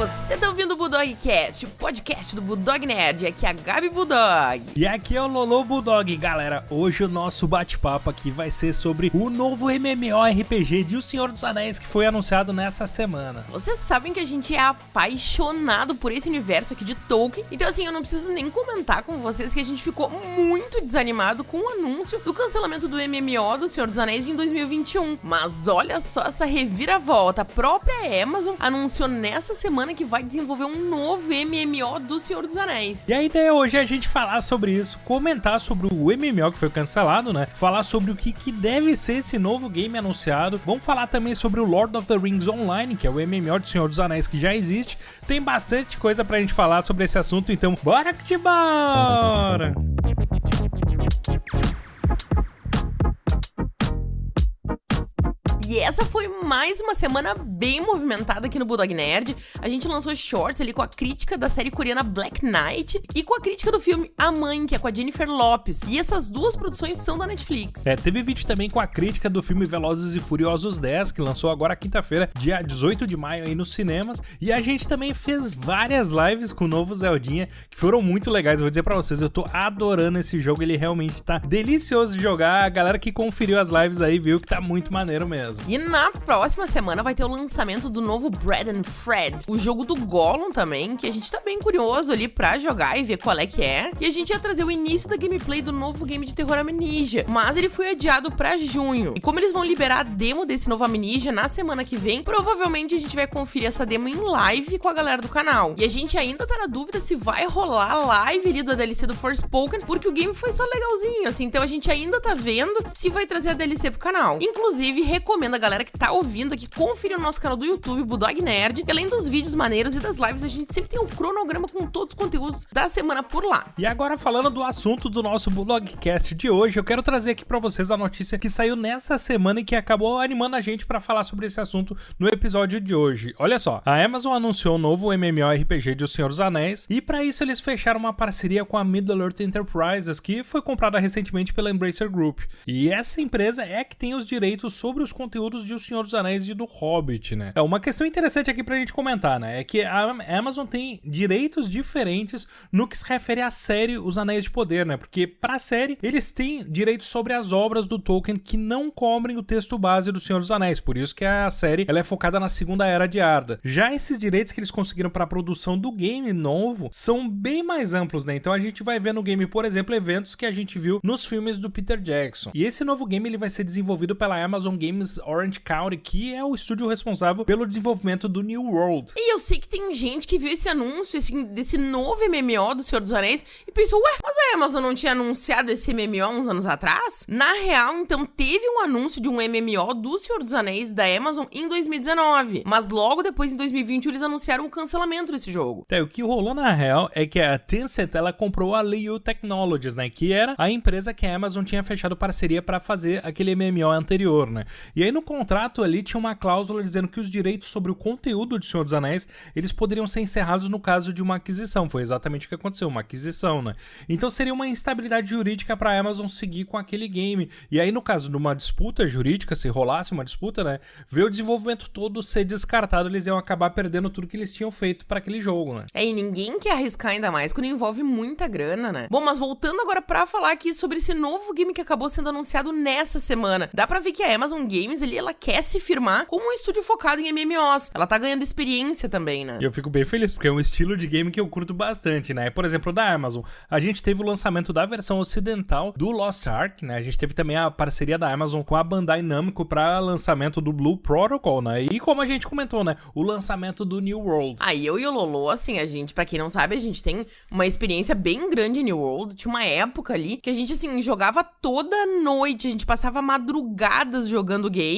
Você tá ouvindo o Bulldogcast, o podcast do Bulldog Nerd. Aqui é a Gabi Bulldog. E aqui é o Lolo Bulldog, galera. Hoje o nosso bate-papo aqui vai ser sobre o novo MMORPG de O Senhor dos Anéis que foi anunciado nessa semana. Vocês sabem que a gente é apaixonado por esse universo aqui de Tolkien, então assim, eu não preciso nem comentar com vocês que a gente ficou muito desanimado com o anúncio do cancelamento do MMO do Senhor dos Anéis em 2021. Mas olha só essa reviravolta, a própria Amazon anunciou nessa semana que vai desenvolver um novo MMO do Senhor dos Anéis. E a ideia hoje é a gente falar sobre isso, comentar sobre o MMO que foi cancelado, né? Falar sobre o que, que deve ser esse novo game anunciado. Vamos falar também sobre o Lord of the Rings Online, que é o MMO do Senhor dos Anéis que já existe. Tem bastante coisa pra gente falar sobre esse assunto, então bora que te bora! E essa foi mais uma semana bem movimentada aqui no Bulldog Nerd. A gente lançou shorts ali com a crítica da série coreana Black Knight e com a crítica do filme A Mãe, que é com a Jennifer Lopes. E essas duas produções são da Netflix. É, teve vídeo também com a crítica do filme Velozes e Furiosos 10, que lançou agora quinta-feira, dia 18 de maio aí nos cinemas. E a gente também fez várias lives com o novo Zeldinha, que foram muito legais. Vou dizer pra vocês, eu tô adorando esse jogo, ele realmente tá delicioso de jogar. A galera que conferiu as lives aí viu que tá muito maneiro mesmo. E na próxima semana vai ter o lançamento do novo Bread and Fred, o jogo do Gollum também, que a gente tá bem curioso ali pra jogar e ver qual é que é. E a gente ia trazer o início da gameplay do novo game de terror Amnesia, mas ele foi adiado pra junho. E como eles vão liberar a demo desse novo Amnesia na semana que vem, provavelmente a gente vai conferir essa demo em live com a galera do canal. E a gente ainda tá na dúvida se vai rolar live ali do DLC do Forspoken, porque o game foi só legalzinho, assim, então a gente ainda tá vendo se vai trazer a DLC pro canal. Inclusive, recomendo a galera que tá ouvindo aqui conferir o nosso canal do YouTube, Bulldog Nerd. E além dos vídeos maneiros e das lives, a gente sempre tem um cronograma com todos os conteúdos da semana por lá. E agora falando do assunto do nosso Bulldogcast de hoje, eu quero trazer aqui para vocês a notícia que saiu nessa semana e que acabou animando a gente para falar sobre esse assunto no episódio de hoje. Olha só, a Amazon anunciou o um novo MMORPG de O Senhor dos Anéis e para isso eles fecharam uma parceria com a Middle-earth Enterprises, que foi comprada recentemente pela Embracer Group. E essa empresa é que tem os direitos sobre os conteúdos de O Senhor dos Anéis e do Hobbit, né? É uma questão interessante aqui pra gente comentar, né? É que a Amazon tem direitos diferentes no que se refere à série Os Anéis de Poder, né? Porque pra série eles têm direitos sobre as obras do Tolkien que não cobrem o texto base do Senhor dos Anéis, por isso que a série ela é focada na Segunda Era de Arda. Já esses direitos que eles conseguiram para a produção do game novo são bem mais amplos, né? Então a gente vai ver no game, por exemplo, eventos que a gente viu nos filmes do Peter Jackson. E esse novo game ele vai ser desenvolvido pela Amazon Games Orange County, que é o estúdio responsável pelo desenvolvimento do New World. E eu sei que tem gente que viu esse anúncio esse, desse novo MMO do Senhor dos Anéis e pensou, ué, mas a Amazon não tinha anunciado esse MMO uns anos atrás? Na real, então, teve um anúncio de um MMO do Senhor dos Anéis da Amazon em 2019, mas logo depois, em 2020, eles anunciaram o cancelamento desse jogo. É, o que rolou na real é que a Tencent, ela comprou a Liu Technologies, né, que era a empresa que a Amazon tinha fechado parceria para fazer aquele MMO anterior, né. E aí no contrato ali tinha uma cláusula dizendo que os direitos sobre o conteúdo de Senhor dos Anéis, eles poderiam ser encerrados no caso de uma aquisição. Foi exatamente o que aconteceu, uma aquisição, né? Então seria uma instabilidade jurídica para a Amazon seguir com aquele game. E aí no caso de uma disputa jurídica, se rolasse uma disputa, né, ver o desenvolvimento todo ser descartado, eles iam acabar perdendo tudo que eles tinham feito para aquele jogo, né? É, e ninguém quer arriscar ainda mais quando envolve muita grana, né? Bom, mas voltando agora para falar aqui sobre esse novo game que acabou sendo anunciado nessa semana. Dá para ver que a Amazon Games ali ela quer se firmar como um estúdio focado em MMOs. Ela tá ganhando experiência também, né? E eu fico bem feliz, porque é um estilo de game que eu curto bastante, né? Por exemplo, da Amazon. A gente teve o lançamento da versão ocidental do Lost Ark, né? A gente teve também a parceria da Amazon com a Bandai Namco para lançamento do Blue Protocol, né? E como a gente comentou, né? O lançamento do New World. Aí eu e o Lolo, assim, a gente, para quem não sabe, a gente tem uma experiência bem grande em New World. Tinha uma época ali que a gente, assim, jogava toda noite, a gente passava madrugadas jogando game.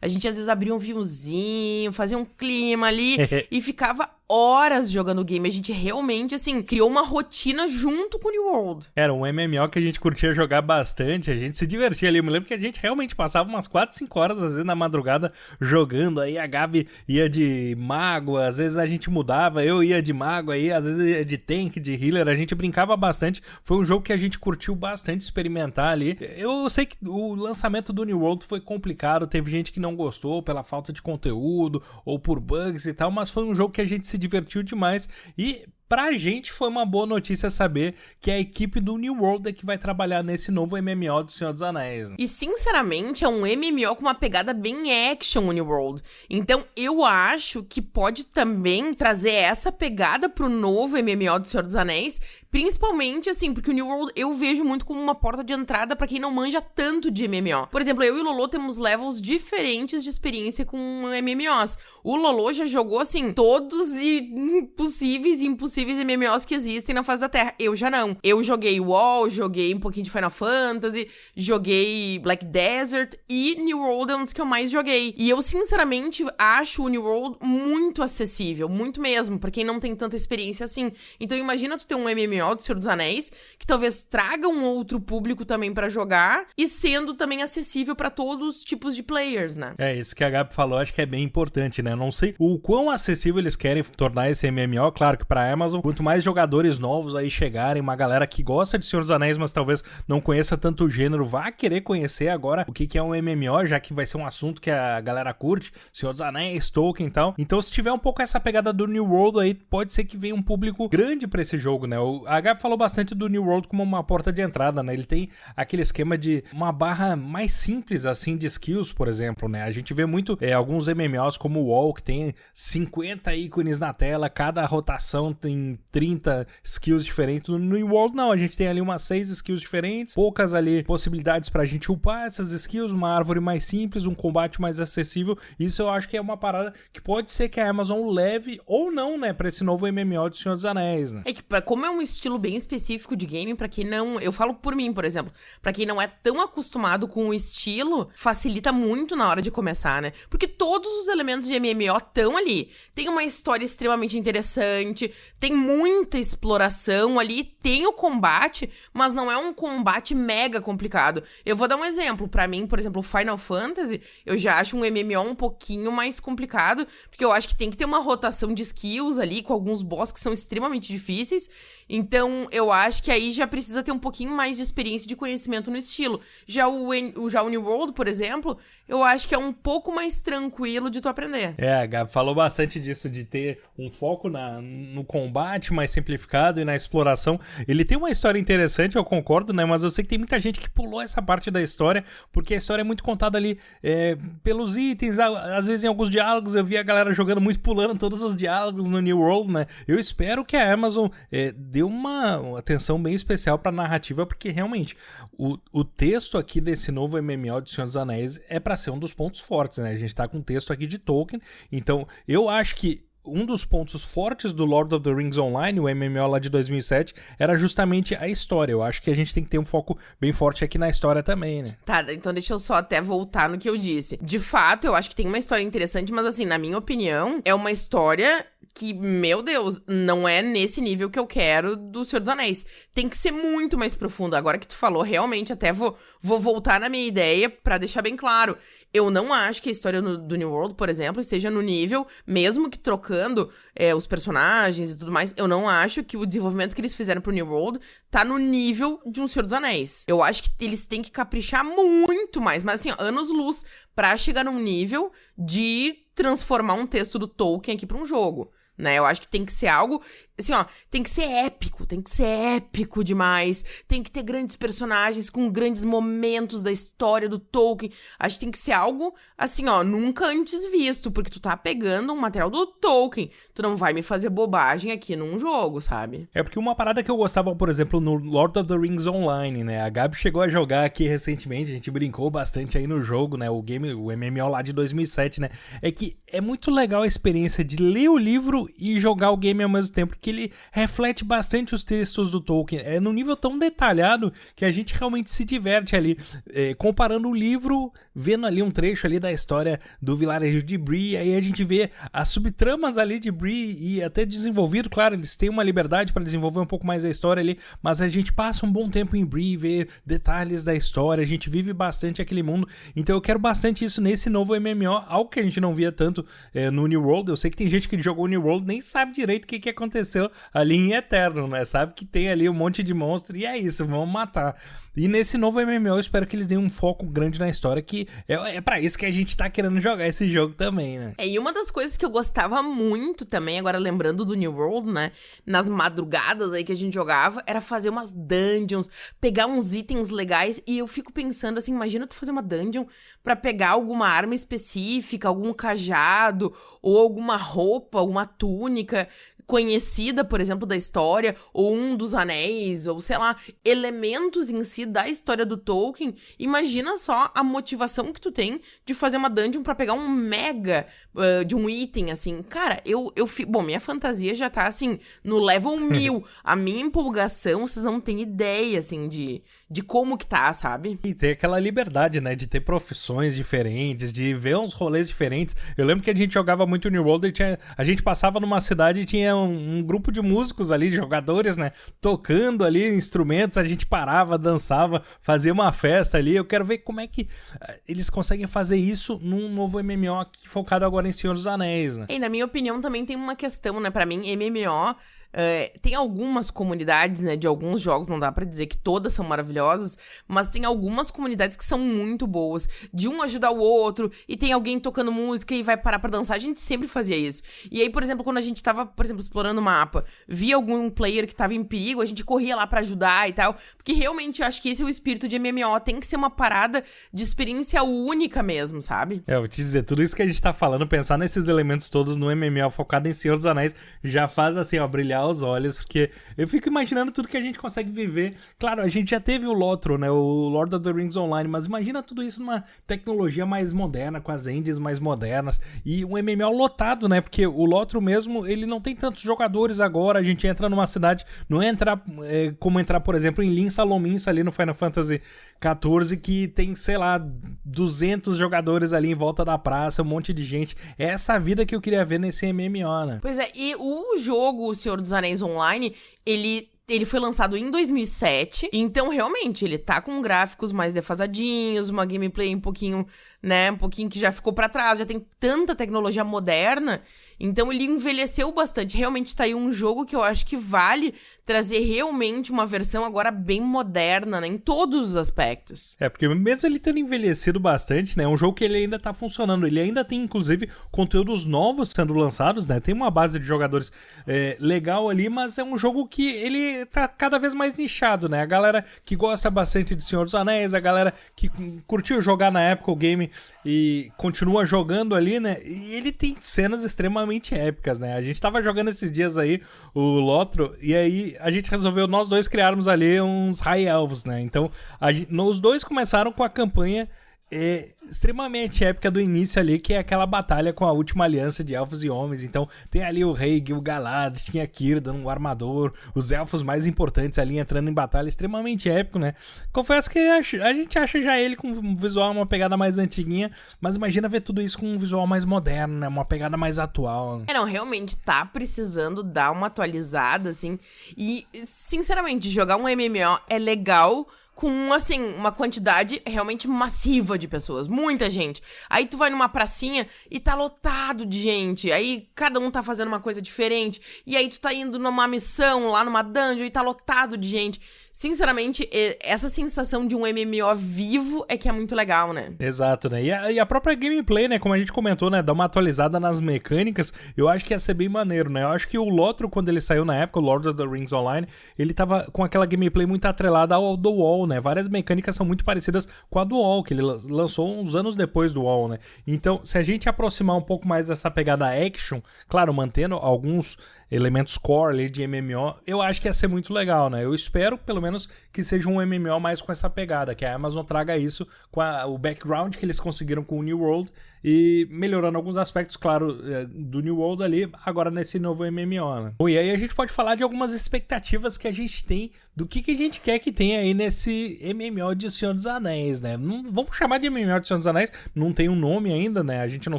A gente às vezes abria um vinhozinho, fazia um clima ali e ficava horas jogando game. A gente realmente, assim, criou uma rotina junto com o New World. Era um MMO que a gente curtia jogar bastante, a gente se divertia ali. Eu me lembro que a gente realmente passava umas 4, 5 horas, às vezes, na madrugada jogando. Aí a Gabi ia de mago, às vezes a gente mudava, eu ia de mago aí, às vezes ia de tank, de healer. A gente brincava bastante. Foi um jogo que a gente curtiu bastante experimentar ali. Eu sei que o lançamento do New World foi complicado, teve gente que não gostou pela falta de conteúdo ou por bugs e tal, mas foi um jogo que a gente se divertiu demais. E Pra gente foi uma boa notícia saber que a equipe do New World é que vai trabalhar nesse novo MMO do Senhor dos Anéis. Né? E sinceramente é um MMO com uma pegada bem action New World. Então eu acho que pode também trazer essa pegada pro novo MMO do Senhor dos Anéis, Principalmente, assim, porque o New World eu vejo muito como uma porta de entrada para quem não manja tanto de MMO. Por exemplo, eu e o Lolo temos levels diferentes de experiência com MMOs. O Lolo já jogou, assim, todos e possíveis e impossíveis MMOs que existem na face da Terra. Eu já não. Eu joguei WoW, joguei um pouquinho de Final Fantasy, joguei Black Desert e New World é um dos que eu mais joguei. E eu, sinceramente, acho o New World muito acessível, muito mesmo, para quem não tem tanta experiência assim. Então imagina tu ter um MMO do Senhor dos Anéis, que talvez traga um outro público também para jogar e sendo também acessível para todos os tipos de players, né? É, isso que a Gabi falou, acho que é bem importante, né? Não sei o quão acessível eles querem tornar esse MMO, claro que para Amazon, quanto mais jogadores novos aí chegarem, uma galera que gosta de Senhor dos Anéis, mas talvez não conheça tanto o gênero, vá querer conhecer agora o que que é um MMO, já que vai ser um assunto que a galera curte, Senhor dos Anéis, Tolkien e tal. Então, se tiver um pouco essa pegada do New World aí, pode ser que venha um público grande para esse jogo, né? O, Gabi falou bastante do New World como uma porta de entrada, né? Ele tem aquele esquema de uma barra mais simples, assim, de skills, por exemplo, né? A gente vê muito é, alguns MMOs como o WoW, que tem 50 ícones na tela, cada rotação tem 30 skills diferentes. No New World, não, a gente tem ali umas 6 skills diferentes, poucas ali possibilidades pra gente upar essas skills, uma árvore mais simples, um combate mais acessível. Isso eu acho que é uma parada que pode ser que a Amazon leve ou não, né, pra esse novo MMO de Senhor dos Anéis, né? É que, como é um estilo bem específico de game para quem não, eu falo por mim, por exemplo, para quem não é tão acostumado com o estilo, facilita muito na hora de começar, né? Porque todos os elementos de MMO estão ali. Tem uma história extremamente interessante, tem muita exploração ali, tem o combate, mas não é um combate mega complicado. Eu vou dar um exemplo, para mim, por exemplo, Final Fantasy, eu já acho um MMO um pouquinho mais complicado, porque eu acho que tem que ter uma rotação de skills ali com alguns boss que são extremamente difíceis. Então, eu acho que aí já precisa ter um pouquinho mais de experiência de conhecimento no estilo. Já o, já o New World, por exemplo, eu acho que é um pouco mais tranquilo de tu aprender. É, a Gabi falou bastante disso, de ter um foco na, no combate mais simplificado e na exploração. Ele tem uma história interessante, eu concordo, né? Mas eu sei que tem muita gente que pulou essa parte da história, porque a história é muito contada ali é, pelos itens, às vezes em alguns diálogos eu vi a galera jogando muito, pulando todos os diálogos no New World, né? Eu espero que a Amazon é, dê uma, atenção bem especial pra narrativa, porque realmente o, o texto aqui desse novo MMO de Senhor dos Anéis é para ser um dos pontos fortes, né? A gente tá com um texto aqui de Tolkien, então eu acho que um dos pontos fortes do Lord of the Rings Online, o MMO lá de 2007, era justamente a história. Eu acho que a gente tem que ter um foco bem forte aqui na história também, né? Tá, então deixa eu só até voltar no que eu disse. De fato, eu acho que tem uma história interessante, mas assim, na minha opinião, é uma história que, meu Deus, não é nesse nível que eu quero do Senhor dos Anéis. Tem que ser muito mais profundo. Agora que tu falou, realmente, até vou, vou voltar na minha ideia para deixar bem claro. Eu não acho que a história no, do New World, por exemplo, esteja no nível, mesmo que trocando é, os personagens e tudo mais, eu não acho que o desenvolvimento que eles fizeram pro New World tá no nível de um Senhor dos Anéis. Eu acho que eles têm que caprichar muito mais, mas assim, anos-luz pra chegar num nível de transformar um texto do Tolkien aqui pra um jogo né? Eu acho que tem que ser algo, assim, ó, tem que ser épico, tem que ser épico demais, tem que ter grandes personagens com grandes momentos da história do Tolkien. Acho que tem que ser algo, assim, ó, nunca antes visto, porque tu tá pegando um material do Tolkien, tu não vai me fazer bobagem aqui num jogo, sabe? É porque uma parada que eu gostava, por exemplo, no Lord of the Rings Online, né? A Gabi chegou a jogar aqui recentemente, a gente brincou bastante aí no jogo, né? O game, o MMO lá de 2007, né? É que é muito legal a experiência de ler o livro e jogar o game ao mesmo tempo, porque ele reflete bastante os textos do Tolkien. É num nível tão detalhado que a gente realmente se diverte ali, é, comparando o livro, vendo ali um trecho ali da história do vilarejo de Bree, aí a gente vê as subtramas ali de Bree e até desenvolvido, claro, eles têm uma liberdade para desenvolver um pouco mais a história ali, mas a gente passa um bom tempo em Bree, vê detalhes da história, a gente vive bastante aquele mundo, então eu quero bastante isso nesse novo MMO, algo que a gente não via tanto é, no New World, eu sei que tem gente que jogou New World nem sabe direito o que, que aconteceu ali em Eterno, né? Sabe que tem ali um monte de monstro e é isso, vamos matar. E nesse novo MMO eu espero que eles deem um foco grande na história, que é, é para isso que a gente tá querendo jogar esse jogo também, né? É, e uma das coisas que eu gostava muito também, agora lembrando do New World, né? Nas madrugadas aí que a gente jogava, era fazer umas dungeons, pegar uns itens legais. E eu fico pensando assim, imagina tu fazer uma dungeon para pegar alguma arma específica, algum cajado, ou alguma roupa, alguma túnica conhecida, por exemplo, da história, ou um dos anéis, ou sei lá, elementos em si da história do Tolkien, imagina só a motivação que tu tem de fazer uma dungeon para pegar um mega uh, de um item, assim. Cara, eu, eu fico. Bom, minha fantasia já tá assim, no level mil. a minha empolgação, vocês não têm ideia, assim, de, de como que tá, sabe? E ter aquela liberdade, né, de ter profissões diferentes, de ver uns rolês diferentes. Eu lembro que a gente jogava muito New World e tinha, a gente passava numa cidade e tinha um, grupo de músicos ali, jogadores, né? Tocando ali instrumentos, a gente parava, dançava, fazia uma festa ali. Eu quero ver como é que uh, eles conseguem fazer isso num novo MMO aqui, focado agora em Senhor dos Anéis, né? E na minha opinião também tem uma questão, né? Para mim, MMO Uh, tem algumas comunidades, né, de alguns jogos, não dá para dizer que todas são maravilhosas, mas tem algumas comunidades que são muito boas, de um ajudar o outro, e tem alguém tocando música e vai parar para dançar, a gente sempre fazia isso. E aí, por exemplo, quando a gente tava, por exemplo, explorando o mapa, via algum player que tava em perigo, a gente corria lá para ajudar e tal, porque realmente eu acho que esse é o espírito de MMO, tem que ser uma parada de experiência única mesmo, sabe? É, eu vou te dizer, tudo isso que a gente tá falando, pensar nesses elementos todos no MMO focado em Senhor dos Anéis, já faz assim, ó, brilhar os olhos, porque eu fico imaginando tudo que a gente consegue viver. Claro, a gente já teve o Lotro, né? O Lord of the Rings Online, mas imagina tudo isso numa tecnologia mais moderna, com as engines mais modernas e um MMO lotado, né? Porque o Lotro mesmo, ele não tem tantos jogadores agora. A gente entra numa cidade, não entra é, como entrar, por exemplo, em Lin Salominsa ali no Final Fantasy XIV, que tem, sei lá, 200 jogadores ali em volta da praça, um monte de gente. É essa vida que eu queria ver nesse MMO, né? Pois é, e o jogo O Senhor dos Anéis Online, ele ele foi lançado em 2007, então realmente ele tá com gráficos mais defasadinhos, uma gameplay um pouquinho, né, um pouquinho que já ficou para trás, já tem tanta tecnologia moderna então ele envelheceu bastante. Realmente tá aí um jogo que eu acho que vale trazer realmente uma versão agora bem moderna, né? Em todos os aspectos. É, porque mesmo ele tendo envelhecido bastante, né? É um jogo que ele ainda tá funcionando. Ele ainda tem, inclusive, conteúdos novos sendo lançados, né? Tem uma base de jogadores é, legal ali, mas é um jogo que ele tá cada vez mais nichado, né? A galera que gosta bastante de Senhor dos Anéis, a galera que curtiu jogar na época o game e continua jogando ali, né? E ele tem cenas extremamente extremamente épicas, né? A gente tava jogando esses dias aí o Lotro e aí a gente resolveu nós dois criarmos ali uns High Elves, né? Então, a, os dois começaram com a campanha é extremamente épica do início ali, que é aquela batalha com a última aliança de elfos e homens. Então, tem ali o rei Gil-galad, tinha Círdan, o armador, os elfos mais importantes ali entrando em batalha, extremamente épico, né? Confesso que a, gente acha já ele com um visual, uma pegada mais antiguinha, mas imagina ver tudo isso com um visual mais moderno, né? Uma pegada mais atual. Né? É, não, realmente tá precisando dar uma atualizada, assim. E, sinceramente, jogar um MMO é legal com, assim, uma quantidade realmente massiva de pessoas. Muita gente. Aí tu vai numa pracinha e tá lotado de gente. Aí cada um tá fazendo uma coisa diferente. E aí tu tá indo numa missão lá numa dungeon e tá lotado de gente. Sinceramente, essa sensação de um MMO vivo é que é muito legal, né? Exato, né? E a, e a, própria gameplay, né? Como a gente comentou, né? Dar uma atualizada nas mecânicas, eu acho que ia ser bem maneiro, né? Eu acho que o Lotro, quando ele saiu na época, o Lord of the Rings Online, ele tava com aquela gameplay muito atrelada ao do WoW, né? Várias mecânicas são muito parecidas com a do WoW, que ele lançou uns anos depois do WoW, né? Então, se a gente aproximar um pouco mais dessa pegada action, claro, mantendo alguns elementos core ali de MMO, eu acho que ia ser muito legal, né? Eu espero, pelo menos, que seja um MMO mais com essa pegada, que a Amazon traga isso com a, o background que eles conseguiram com o New World e melhorando alguns aspectos, claro, é, do New World ali, agora nesse novo MMO, né? Bom, e aí a gente pode falar de algumas expectativas que a gente tem do que, que a gente quer que tenha aí nesse MMO de Senhor dos Anéis, né? Não, vamos chamar de MMO de Senhor dos Anéis, não tem um nome ainda, né? A gente não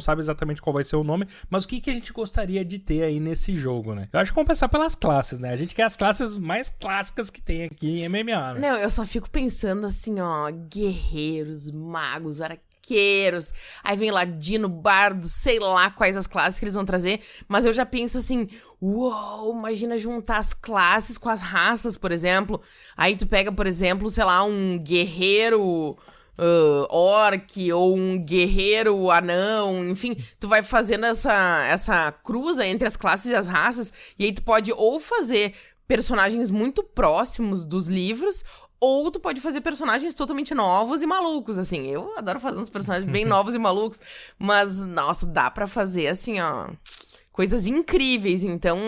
sabe exatamente qual vai ser o nome, mas o que, que a gente gostaria de ter aí nesse jogo, né? Eu acho que vamos pensar pelas classes, né? A gente quer as classes mais clássicas que tem aqui em MMO, né? Não, eu só fico pensando assim, ó, guerreiros, magos, arqueiros arqueiros, aí vem ladino, bardo, sei lá quais as classes que eles vão trazer, mas eu já penso assim, uou, imagina juntar as classes com as raças, por exemplo. Aí tu pega, por exemplo, sei lá, um guerreiro uh, orc ou um guerreiro anão, enfim, tu vai fazendo essa, essa cruza entre as classes e as raças, e aí tu pode ou fazer personagens muito próximos dos livros, ou tu pode fazer personagens totalmente novos e malucos, assim. Eu adoro fazer uns personagens bem novos e malucos, mas, nossa, dá para fazer, assim, ó coisas incríveis. Então,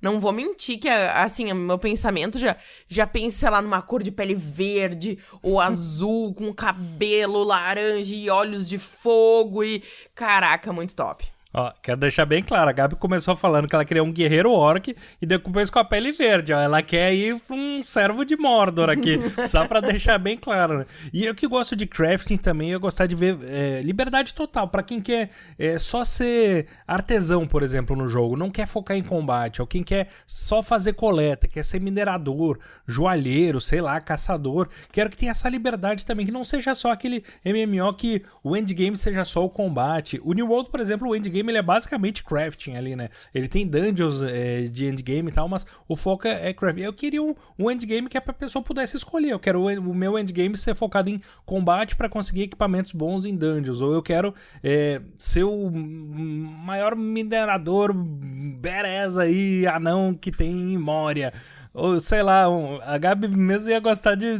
não vou mentir que, assim, meu pensamento já, já pensa lá numa cor de pele verde ou azul, com cabelo laranja e olhos de fogo e. Caraca, muito top. Ó, quero deixar bem claro, a Gabi começou falando que ela queria um guerreiro orc e depois com a pele verde, ó. Ela quer ir pra um servo de Mordor aqui, só pra deixar bem claro, né? E eu que gosto de crafting também, eu gostar de ver é, liberdade total para quem quer é, só ser artesão, por exemplo, no jogo, não quer focar em combate, ou quem quer só fazer coleta, quer ser minerador, joalheiro, sei lá, caçador. Quero que tenha essa liberdade também, que não seja só aquele MMO que o endgame seja só o combate. O New World, por exemplo, o endgame ele é basicamente crafting ali, né? Ele tem dungeons é, de endgame e tal, mas o foco é, é crafting. Eu queria um, um endgame que a pessoa pudesse escolher. Eu quero o, o meu endgame ser focado em combate para conseguir equipamentos bons em dungeons. Ou eu quero é, ser o maior minerador badass aí, anão que tem em Moria. Ou sei lá, um, a Gabi mesmo ia gostar de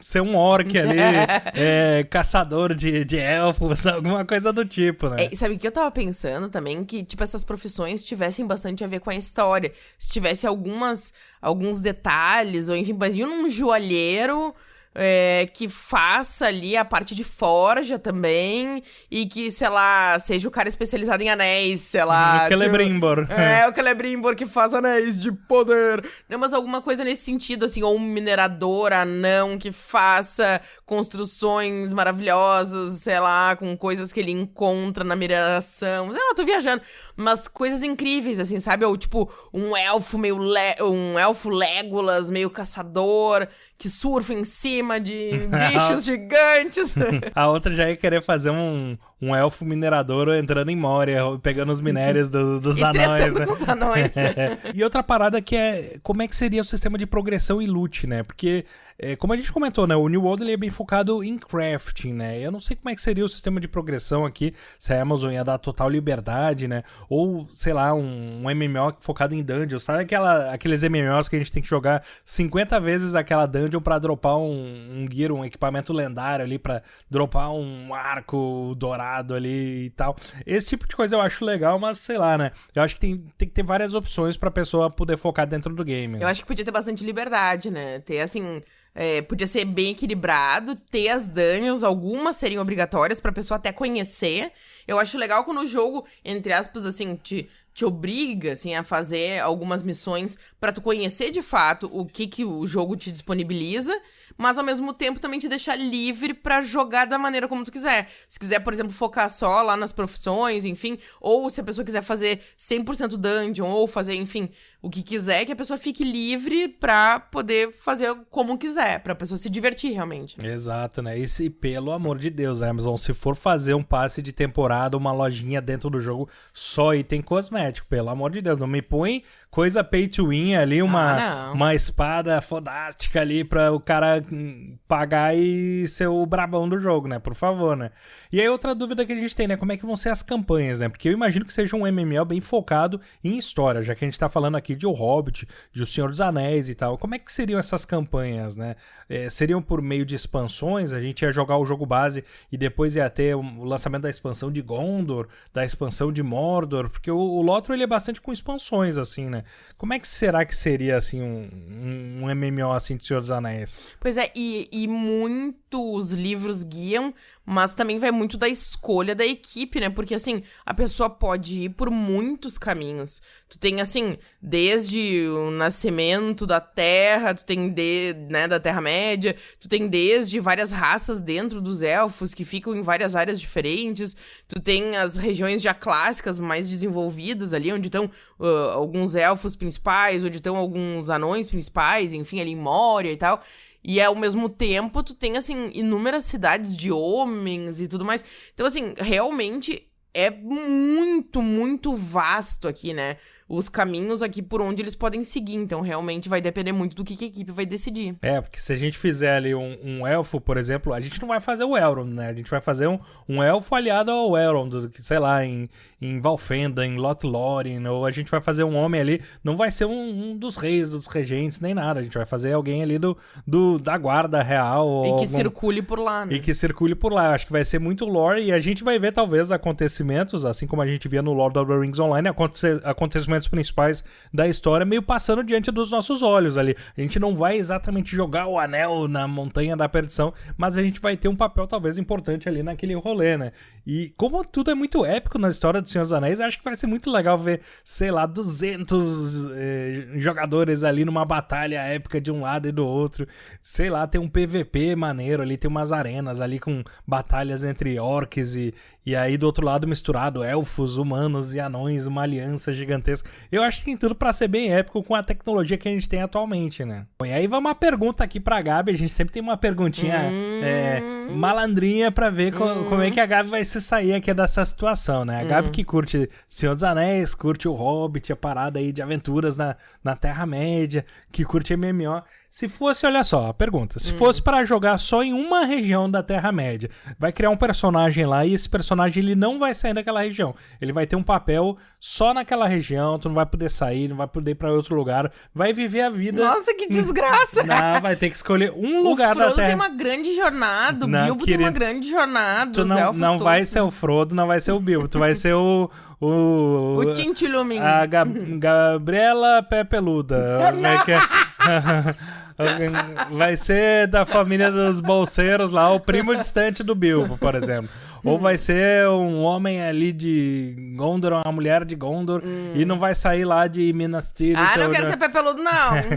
ser um orc ali, é, caçador de, de elfos, alguma coisa do tipo, né? É, sabe o que eu tava pensando também? Que, tipo, essas profissões tivessem bastante a ver com a história. Se tivesse algumas, alguns detalhes, ou enfim, imagina um joalheiro é, que faça ali a parte de forja também e que, sei lá, seja o cara especializado em anéis, sei lá. O Celebrimbor. Tipo, é, o Celebrimbor que faz anéis de poder. Não, mas alguma coisa nesse sentido, assim, ou um minerador anão que faça construções maravilhosas, sei lá, com coisas que ele encontra na mineração. Sei lá, tô viajando. Mas coisas incríveis, assim, sabe? Ou tipo, um elfo meio. Le um elfo Legolas, meio caçador que surfa em cima de bichos gigantes. A outra já ia querer fazer um, um elfo minerador entrando em Moria, pegando os minérios do, dos e anões. Né? Com anões. e outra parada que é como é que seria o sistema de progressão e loot, né? Porque é, como a gente comentou, né, o New World ele é bem focado em crafting, né? Eu não sei como é que seria o sistema de progressão aqui, se a Amazon ia dar total liberdade, né? Ou, sei lá, um, um MMO focado em dungeons. Sabe aquela, aqueles MMOs que a gente tem que jogar 50 vezes aquela dungeon para dropar um, um gear, um equipamento lendário ali, para dropar um arco dourado ali e tal. Esse tipo de coisa eu acho legal, mas sei lá, né? Eu acho que tem, tem que ter várias opções pra pessoa poder focar dentro do game. Eu acho que podia ter bastante liberdade, né? Ter, assim é, podia ser bem equilibrado, ter as dungeons, algumas seriam obrigatórias pra pessoa até conhecer. Eu acho legal quando o jogo, entre aspas, assim, te, te obriga, assim, a fazer algumas missões para tu conhecer de fato o que, que o jogo te disponibiliza mas ao mesmo tempo também te deixar livre para jogar da maneira como tu quiser. Se quiser, por exemplo, focar só lá nas profissões, enfim, ou se a pessoa quiser fazer 100% dungeon ou fazer, enfim, o que quiser, que a pessoa fique livre pra poder fazer como quiser, pra pessoa se divertir realmente. Né? Exato, né? E se, pelo amor de Deus, Amazon, se for fazer um passe de temporada, uma lojinha dentro do jogo, só item cosmético, pelo amor de Deus, não me põe coisa pay to win ali, uma, ah, uma espada fodástica ali pra o cara pagar e ser o brabão do jogo, né? Por favor, né? E aí outra dúvida que a gente tem, né? Como é que vão ser as campanhas, né? Porque eu imagino que seja um MMO bem focado em história, já que a gente tá falando aqui de O Hobbit, de O Senhor dos Anéis e tal. Como é que seriam essas campanhas, né? É, seriam por meio de expansões? A gente ia jogar o jogo base e depois ia ter o lançamento da expansão de Gondor, da expansão de Mordor, porque o, o Lotro ele é bastante com expansões, assim, né? Como é que será que seria, assim, um, um, MMO, assim, de Senhor dos Anéis? Pois é, e, e muitos livros guiam mas também vai muito da escolha da equipe, né? Porque, assim, a pessoa pode ir por muitos caminhos. Tu tem, assim, desde o nascimento da Terra, tu tem, de, né, da Terra-média, tu tem desde várias raças dentro dos elfos que ficam em várias áreas diferentes, tu tem as regiões já clássicas mais desenvolvidas ali, onde estão uh, alguns elfos principais, onde estão alguns anões principais, enfim, ali em Moria e tal. E ao mesmo tempo, tu tem, assim, inúmeras cidades de homens e tudo mais. Então, assim, realmente é muito, muito vasto aqui, né? Os caminhos aqui por onde eles podem seguir. Então, realmente vai depender muito do que, que a equipe vai decidir. É, porque se a gente fizer ali um, um, elfo, por exemplo, a gente não vai fazer o Elrond, né? A gente vai fazer um, um elfo aliado ao Elrond, sei lá, em, em Valfenda, em Lothlórien, ou a gente vai fazer um homem ali, não vai ser um, um, dos reis, dos regentes, nem nada. A gente vai fazer alguém ali do, do da guarda real. E que algum... circule por lá, né? E que circule por lá. Acho que vai ser muito lore e a gente vai ver talvez acontecimentos, assim como a gente via no Lord of the Rings Online, acontecimentos principais da história meio passando diante dos nossos olhos ali. A gente não vai exatamente jogar o anel na montanha da perdição, mas a gente vai ter um papel talvez importante ali naquele rolê, né? E como tudo é muito épico na história do Senhor dos Anéis, acho que vai ser muito legal ver, sei lá, 200 eh, jogadores ali numa batalha épica de um lado e do outro. Sei lá, tem um PVP maneiro ali, tem umas arenas ali com batalhas entre orcs e, e aí do outro lado misturado elfos, humanos e anões, uma aliança gigantesca. Eu acho que tem tudo para ser bem épico com a tecnologia que a gente tem atualmente, né? Bom, e aí vai uma pergunta aqui pra Gabi. A gente sempre tem uma perguntinha hum... é, malandrinha para ver co hum... como é que a Gabi vai se sair aqui dessa situação, né? A Gabi hum. que curte Senhor dos Anéis, curte o Hobbit, a parada aí de aventuras na, na Terra-média, que curte MMO. Se fosse, olha só, a pergunta. Se hum. fosse para jogar só em uma região da Terra-média, vai criar um personagem lá e esse personagem ele não vai sair daquela região. Ele vai ter um papel só naquela região, tu não vai poder sair, não vai poder ir pra outro lugar, vai viver a vida. Nossa, que desgraça! não, vai ter que escolher um lugar da Terra. O Frodo tem uma grande jornada, o não, Bilbo querido, tem uma grande jornada. Tu não, não vai ser o Frodo, não vai ser o Bilbo, tu vai ser o o. O Tintilumin. A Gab Gabriela Pé Peluda. Como é que é? Vai ser da família dos bolseiros lá, o primo distante do Bilbo, por exemplo. Ou vai ser um homem ali de Gondor, uma mulher de Gondor, e não vai sair lá de Minas Tirith. Ah, não quero ser pé peludo, não.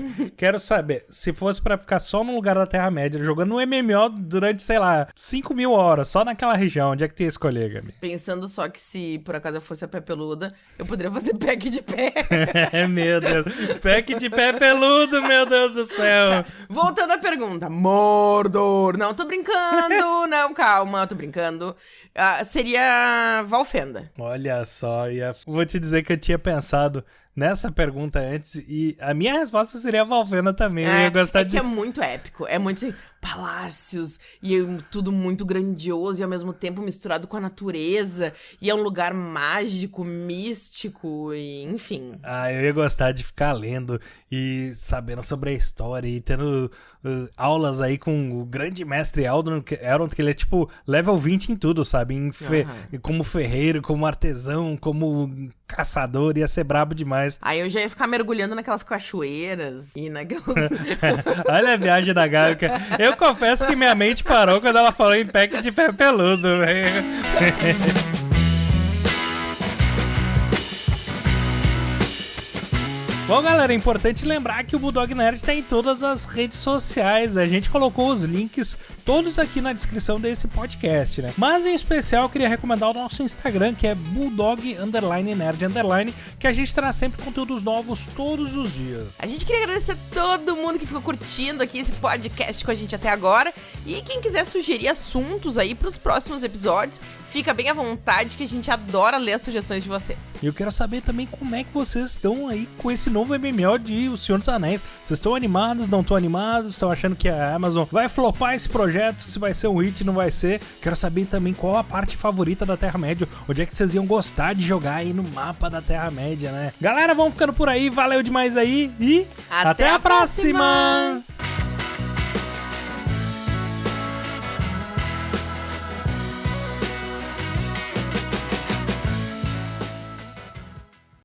quero saber, se fosse para ficar só no lugar da Terra-média, jogando no MMO durante, sei lá, 5 mil horas, só naquela região, onde é que tu ia escolher, Gabi? Pensando só que se por acaso eu fosse a pé peluda, eu poderia fazer pack de pé. é, meu Deus. Pack de pé peludo, meu Deus do céu. Tá. Voltando à pergunta. Mordor. Não, tô brincando. não, calma, tô brincando. Uh, seria Valfenda. Olha só, ia... vou te dizer que eu tinha pensado nessa pergunta antes e a minha resposta seria Valfenda também. É, eu ia gostar é de... que é muito épico, é muito assim, palácios e tudo muito grandioso e ao mesmo tempo misturado com a natureza e é um lugar mágico, místico e enfim. Ah, eu ia gostar de ficar lendo e sabendo sobre a história e tendo uh, aulas aí com o grande mestre Eldon, que ele é tipo level 20 em tudo, sabe? Em fe... uhum. Como ferreiro, como artesão, como caçador, ia ser brabo demais. Aí eu já ia ficar mergulhando naquelas cachoeiras e naquelas. Olha a viagem da Gaga. Eu eu confesso que minha mente parou quando ela falou em pack de pé peludo, velho. Bom, galera, é importante lembrar que o Bulldog Nerd está em todas as redes sociais. A gente colocou os links todos aqui na descrição desse podcast, né? Mas em especial eu queria recomendar o nosso Instagram, que é Bulldog Underline Nerd Underline, que a gente traz sempre conteúdos novos todos os dias. A gente queria agradecer a todo mundo que ficou curtindo aqui esse podcast com a gente até agora. E quem quiser sugerir assuntos aí para os próximos episódios, fica bem à vontade que a gente adora ler as sugestões de vocês. E eu quero saber também como é que vocês estão aí com esse novo MMO de O Senhor dos Anéis. Vocês estão animados, não estão animados? Estão achando que a Amazon vai flopar esse projeto? Se vai ser um hit, não vai ser? Quero saber também qual a parte favorita da Terra-média. Onde é que vocês iam gostar de jogar aí no mapa da Terra-média, né? Galera, vamos ficando por aí. Valeu demais aí e até, até a próxima. próxima.